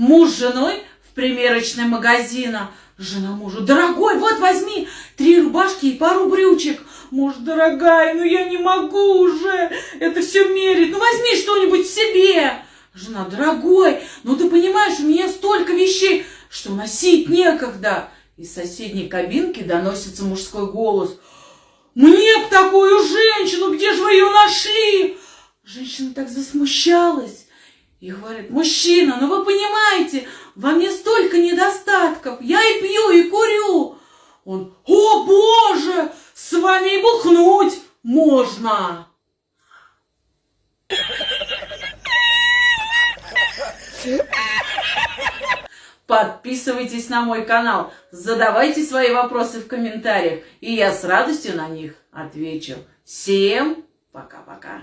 Муж с женой в примерочный магазина. Жена мужу, дорогой, вот возьми три рубашки и пару брючек. Муж, дорогая, ну я не могу уже это все мерить. Ну возьми что-нибудь себе. Жена, дорогой, ну ты понимаешь, у меня столько вещей, что носить некогда. Из соседней кабинки доносится мужской голос. Мне б такую женщину, где же вы ее нашли? Женщина так засмущалась и говорит, мужчина, ну вы понимаете, во мне столько недостатков, я и пью, и курю. Он, о боже, с вами и бухнуть можно. Подписывайтесь на мой канал, задавайте свои вопросы в комментариях, и я с радостью на них отвечу. Всем пока-пока.